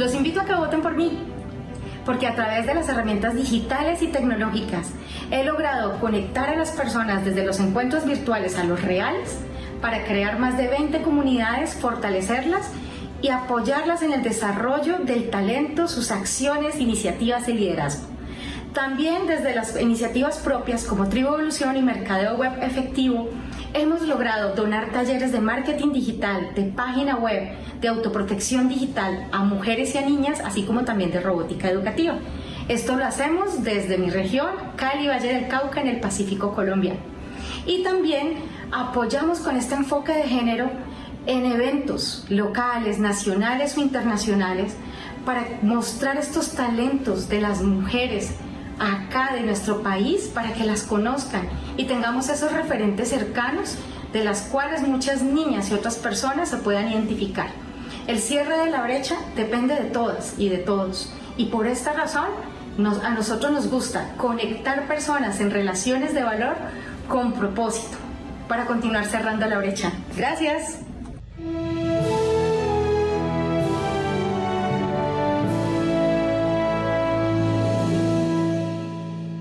Los invito a que voten por mí, porque a través de las herramientas digitales y tecnológicas he logrado conectar a las personas desde los encuentros virtuales a los reales para crear más de 20 comunidades, fortalecerlas y apoyarlas en el desarrollo del talento, sus acciones, iniciativas y liderazgo. También desde las iniciativas propias como Tribu Evolución y Mercadeo Web Efectivo, hemos logrado donar talleres de marketing digital, de página web, de autoprotección digital a mujeres y a niñas, así como también de robótica educativa. Esto lo hacemos desde mi región, Cali, Valle del Cauca, en el Pacífico colombiano. Y también apoyamos con este enfoque de género en eventos locales, nacionales o internacionales para mostrar estos talentos de las mujeres acá de nuestro país para que las conozcan y tengamos esos referentes cercanos de las cuales muchas niñas y otras personas se puedan identificar. El cierre de la brecha depende de todas y de todos y por esta razón a nosotros nos gusta conectar personas en relaciones de valor con propósito para continuar cerrando la brecha. Gracias.